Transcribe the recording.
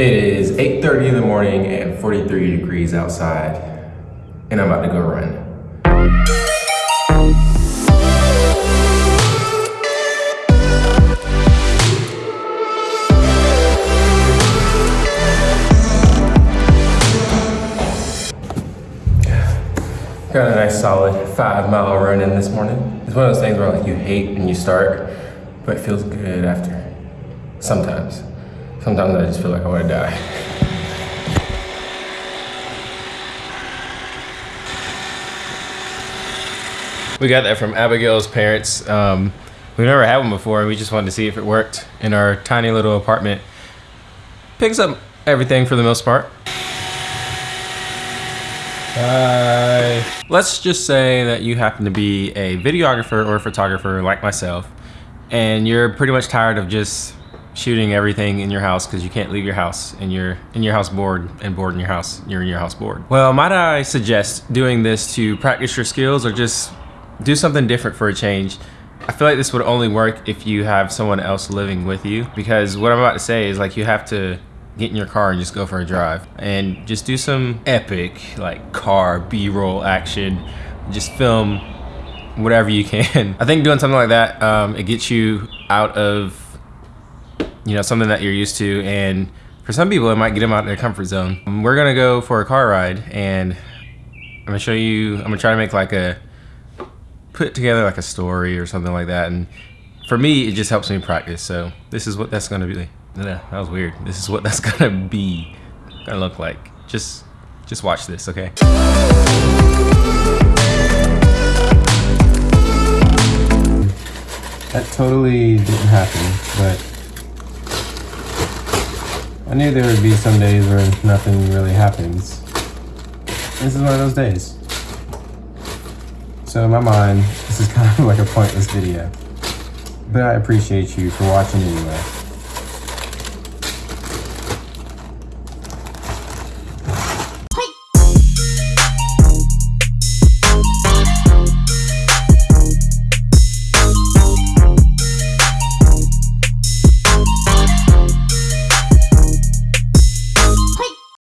It is 8.30 in the morning and 43 degrees outside, and I'm about to go run. Got a nice solid five mile run in this morning. It's one of those things where like you hate and you start, but it feels good after. Sometimes. Sometimes I just feel like I want to die. We got that from Abigail's parents. Um, we've never had one before, and we just wanted to see if it worked in our tiny little apartment. Picks up everything for the most part. Bye. Let's just say that you happen to be a videographer or photographer like myself, and you're pretty much tired of just shooting everything in your house because you can't leave your house and you're in your house bored and bored in your house you're in your house bored. Well might i suggest doing this to practice your skills or just do something different for a change? I feel like this would only work if you have someone else living with you because what i'm about to say is like you have to get in your car and just go for a drive and just do some epic like car b-roll action. Just film whatever you can. I think doing something like that um, it gets you out of you know, something that you're used to. And for some people, it might get them out of their comfort zone. Um, we're gonna go for a car ride and I'm gonna show you, I'm gonna try to make like a, put together like a story or something like that. And for me, it just helps me practice. So this is what that's gonna be. Yeah, That was weird. This is what that's gonna be, gonna look like. Just, just watch this, okay? That totally didn't happen, but I knew there would be some days where nothing really happens. This is one of those days. So in my mind, this is kind of like a pointless video. But I appreciate you for watching anyway.